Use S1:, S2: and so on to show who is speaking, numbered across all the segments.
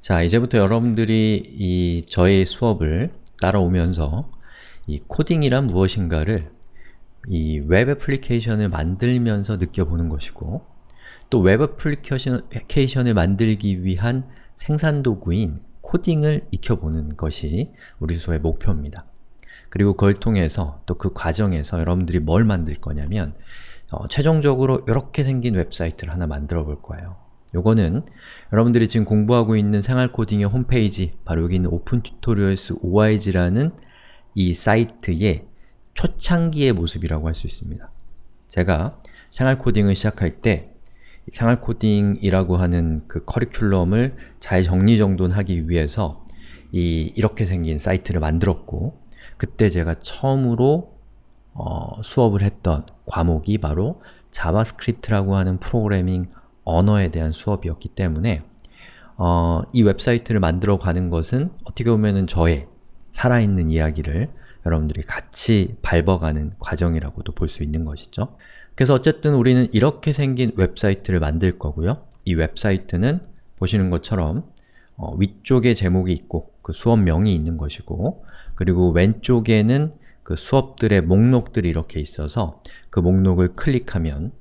S1: 자, 이제부터 여러분들이 이 저의 수업을 따라오면서 이 코딩이란 무엇인가를 이 웹 애플리케이션을 만들면서 느껴보는 것이고 또 웹 애플리케이션을 만들기 위한 생산 도구인 코딩을 익혀보는 것이 우리 수업의 목표입니다. 그리고 그걸 통해서 또 그 과정에서 여러분들이 뭘 만들 거냐면 어, 최종적으로 이렇게 생긴 웹사이트를 하나 만들어 볼 거예요. 요거는 여러분들이 지금 공부하고 있는 생활코딩의 홈페이지 바로 여기 있는 OIG라는 이 사이트의 초창기의 모습이라고 할 수 있습니다. 제가 생활코딩을 시작할 때 생활코딩이라고 하는 그 커리큘럼을 잘 정리정돈하기 위해서 이 이렇게 생긴 사이트를 만들었고 그때 제가 처음으로 어, 수업을 했던 과목이 바로 자바스크립트라고 하는 프로그래밍 언어에 대한 수업이었기 때문에 어, 이 웹사이트를 만들어 가는 것은 어떻게 보면 저의 살아있는 이야기를 여러분들이 같이 밟아가는 과정이라고도 볼 수 있는 것이죠. 그래서 어쨌든 우리는 이렇게 생긴 웹사이트를 만들 거고요. 이 웹사이트는 보시는 것처럼 어, 위쪽에 제목이 있고 그 수업명이 있는 것이고 그리고 왼쪽에는 그 수업들의 목록들이 이렇게 있어서 그 목록을 클릭하면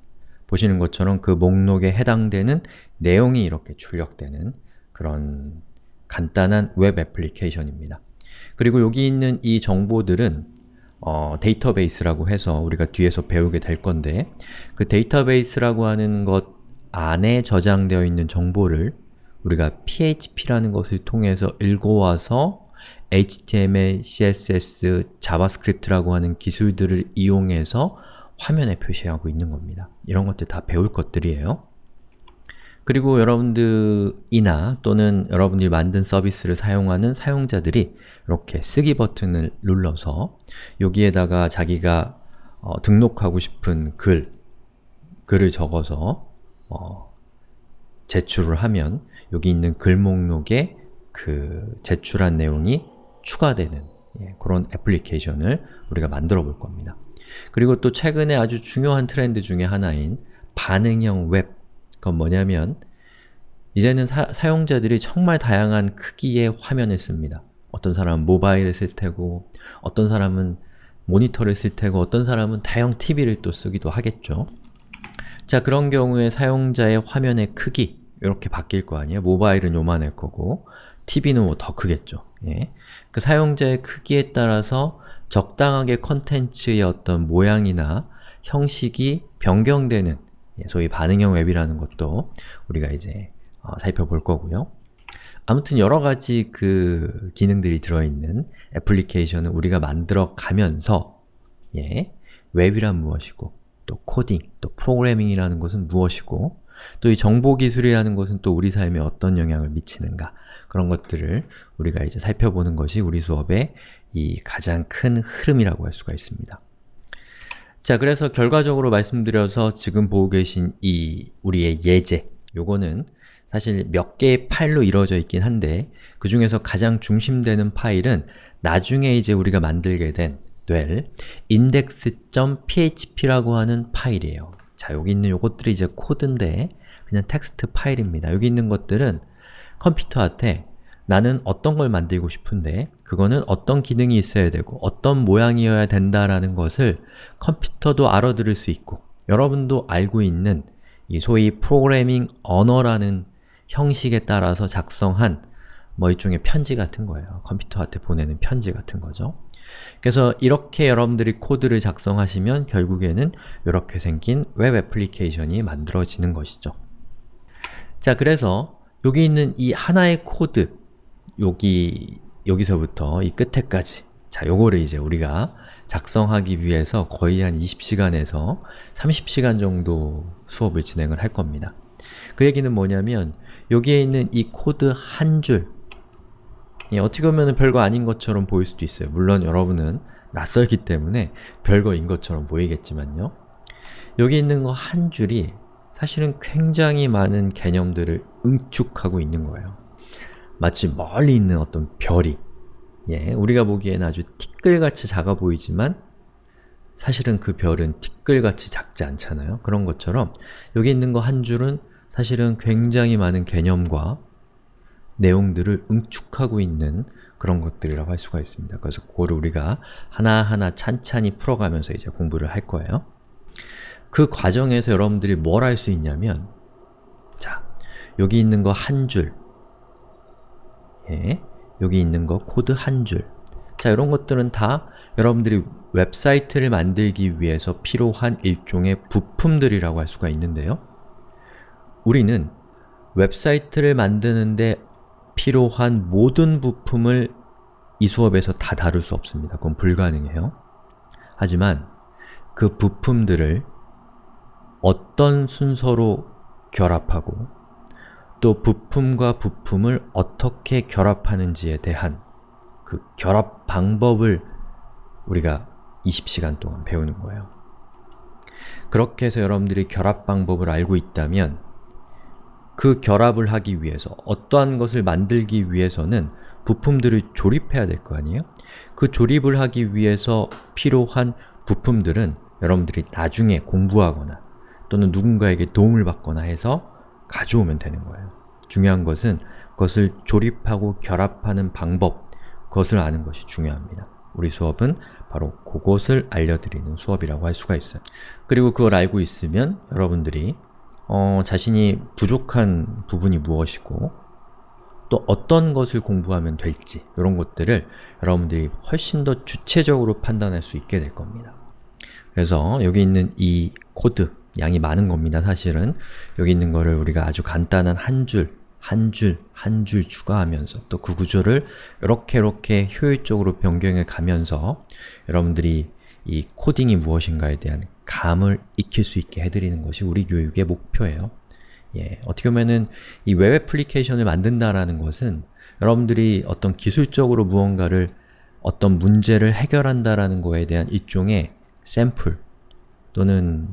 S1: 보시는 것처럼 그 목록에 해당되는 내용이 이렇게 출력되는 그런 간단한 웹 애플리케이션입니다. 그리고 여기 있는 이 정보들은 어, 데이터베이스라고 해서 우리가 뒤에서 배우게 될 건데 그 데이터베이스라고 하는 것 안에 저장되어 있는 정보를 우리가 php라는 것을 통해서 읽어와서 HTML, CSS, 자바스크립트라고 하는 기술들을 이용해서 화면에 표시하고 있는 겁니다. 이런 것들 다 배울 것들이에요. 그리고 여러분들이나 또는 여러분들이 만든 서비스를 사용하는 사용자들이 이렇게 쓰기 버튼을 눌러서 여기에다가 자기가 어, 등록하고 싶은 글, 글을 적어서 어, 제출을 하면 여기 있는 글 목록에 그 제출한 내용이 추가되는 예, 그런 애플리케이션을 우리가 만들어 볼 겁니다. 그리고 또 최근에 아주 중요한 트렌드 중에 하나인 반응형 웹 그건 뭐냐면 이제는 사, 용자들이 정말 다양한 크기의 화면을 씁니다. 어떤 사람은 모바일을 쓸 테고 어떤 사람은 모니터를 쓸 테고 어떤 사람은 대형 TV를 또 쓰기도 하겠죠. 자 그런 경우에 사용자의 화면의 크기 이렇게 바뀔 거 아니에요? 모바일은 요만할 거고 TV는 뭐 더 크겠죠. 예. 그 사용자의 크기에 따라서 적당하게 컨텐츠의 어떤 모양이나 형식이 변경되는 예, 소위 반응형 웹이라는 것도 우리가 이제 어, 살펴볼 거고요. 아무튼 여러가지 그 기능들이 들어있는 애플리케이션을 우리가 만들어 가면서 예, 웹이란 무엇이고 또 코딩, 또 프로그래밍이라는 것은 무엇이고 또 이 정보기술이라는 것은 또 우리 삶에 어떤 영향을 미치는가 그런 것들을 우리가 이제 살펴보는 것이 우리 수업의 이 가장 큰 흐름이라고 할 수가 있습니다. 자, 그래서 결과적으로 말씀드려서 지금 보고 계신 이 우리의 예제 요거는 사실 몇 개의 파일로 이루어져 있긴 한데 그 중에서 가장 중심되는 파일은 나중에 이제 우리가 만들게 된, 될 index.php라고 하는 파일이에요. 자, 여기 있는 요것들이 이제 코드인데 그냥 텍스트 파일입니다. 여기 있는 것들은 컴퓨터한테 나는 어떤 걸 만들고 싶은데 그거는 어떤 기능이 있어야 되고 어떤 모양이어야 된다라는 것을 컴퓨터도 알아들을 수 있고 여러분도 알고 있는 이 소위 프로그래밍 언어라는 형식에 따라서 작성한 뭐 일종의 편지 같은 거예요. 컴퓨터한테 보내는 편지 같은 거죠. 그래서 이렇게 여러분들이 코드를 작성하시면 결국에는 이렇게 생긴 웹 애플리케이션이 만들어지는 것이죠. 자, 그래서 여기 있는 이 하나의 코드 여기, 여기서부터 이 끝에까지 자, 요거를 이제 우리가 작성하기 위해서 거의 한 20시간에서 30시간 정도 수업을 진행을 할 겁니다. 그 얘기는 뭐냐면 여기에 있는 이 코드 한 줄, 예, 어떻게 보면 별거 아닌 것처럼 보일 수도 있어요. 물론 여러분은 낯설기 때문에 별거인 것처럼 보이겠지만요. 여기 있는 거 한 줄이 사실은 굉장히 많은 개념들을 응축하고 있는 거예요. 마치 멀리 있는 어떤 별이 예, 우리가 보기에는 아주 티끌같이 작아 보이지만 사실은 그 별은 티끌같이 작지 않잖아요. 그런 것처럼 여기 있는 거 한 줄은 사실은 굉장히 많은 개념과 내용들을 응축하고 있는 그런 것들이라고 할 수가 있습니다. 그래서 그거를 우리가 하나하나 찬찬히 풀어가면서 이제 공부를 할 거예요. 그 과정에서 여러분들이 뭘 할 수 있냐면 자, 여기 있는 거 한 줄 예, 여기 있는 거 코드 한 줄. 자, 이런 것들은 다 여러분들이 웹사이트를 만들기 위해서 필요한 일종의 부품들이라고 할 수가 있는데요. 우리는 웹사이트를 만드는데 필요한 모든 부품을 이 수업에서 다 다룰 수 없습니다. 그건 불가능해요. 하지만 그 부품들을 어떤 순서로 결합하고 또 부품과 부품을 어떻게 결합하는지에 대한 그 결합 방법을 우리가 20시간 동안 배우는 거예요. 그렇게 해서 여러분들이 결합 방법을 알고 있다면 그 결합을 하기 위해서 어떠한 것을 만들기 위해서는 부품들을 조립해야 될 거 아니에요? 그 조립을 하기 위해서 필요한 부품들은 여러분들이 나중에 공부하거나 또는 누군가에게 도움을 받거나 해서 가져오면 되는 거예요. 중요한 것은 그것을 조립하고 결합하는 방법, 그것을 아는 것이 중요합니다. 우리 수업은 바로 그것을 알려드리는 수업이라고 할 수가 있어요. 그리고 그걸 알고 있으면 여러분들이 어, 자신이 부족한 부분이 무엇이고 또 어떤 것을 공부하면 될지 이런 것들을 여러분들이 훨씬 더 주체적으로 판단할 수 있게 될 겁니다. 그래서 여기 있는 이 코드, 양이 많은 겁니다, 사실은. 여기 있는 거를 우리가 아주 간단한 한 줄, 한 줄, 한 줄 추가하면서 또 그 구조를 이렇게 이렇게 효율적으로 변경해 가면서 여러분들이 이 코딩이 무엇인가에 대한 감을 익힐 수 있게 해드리는 것이 우리 교육의 목표예요. 예, 어떻게 보면은 이 웹 애플리케이션을 만든다라는 것은 여러분들이 어떤 기술적으로 무언가를 어떤 문제를 해결한다라는 거에 대한 일종의 샘플 또는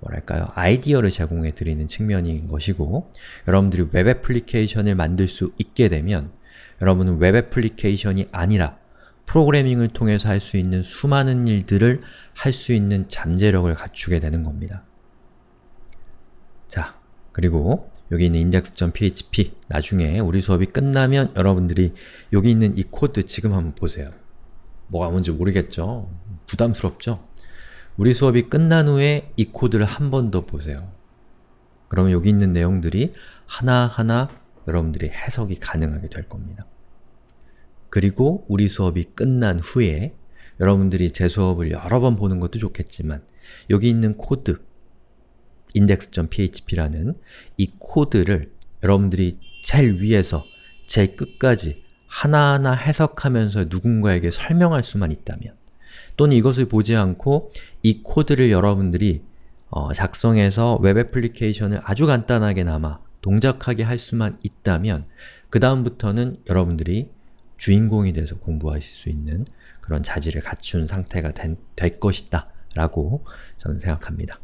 S1: 뭐랄까요, 아이디어를 제공해 드리는 측면인 것이고 여러분들이 웹 애플리케이션을 만들 수 있게 되면 여러분은 웹 애플리케이션이 아니라 프로그래밍을 통해서 할 수 있는 수많은 일들을 할 수 있는 잠재력을 갖추게 되는 겁니다. 자, 그리고 여기 있는 index.php 나중에 우리 수업이 끝나면 여러분들이 여기 있는 이 코드 지금 한번 보세요. 뭐가 뭔지 모르겠죠? 부담스럽죠? 우리 수업이 끝난 후에 이 코드를 한 번 더 보세요. 그러면 여기 있는 내용들이 하나하나 여러분들이 해석이 가능하게 될 겁니다. 그리고 우리 수업이 끝난 후에 여러분들이 제 수업을 여러 번 보는 것도 좋겠지만 여기 있는 코드 index.php라는 이 코드를 여러분들이 제일 위에서 제일 끝까지 하나하나 해석하면서 누군가에게 설명할 수만 있다면 또는 이것을 보지 않고 이 코드를 여러분들이 어, 작성해서 웹 애플리케이션을 아주 간단하게나마 동작하게 할 수만 있다면 그 다음부터는 여러분들이 주인공이 돼서 공부하실 수 있는 그런 자질을 갖춘 상태가 된, 될 것이다 라고 저는 생각합니다.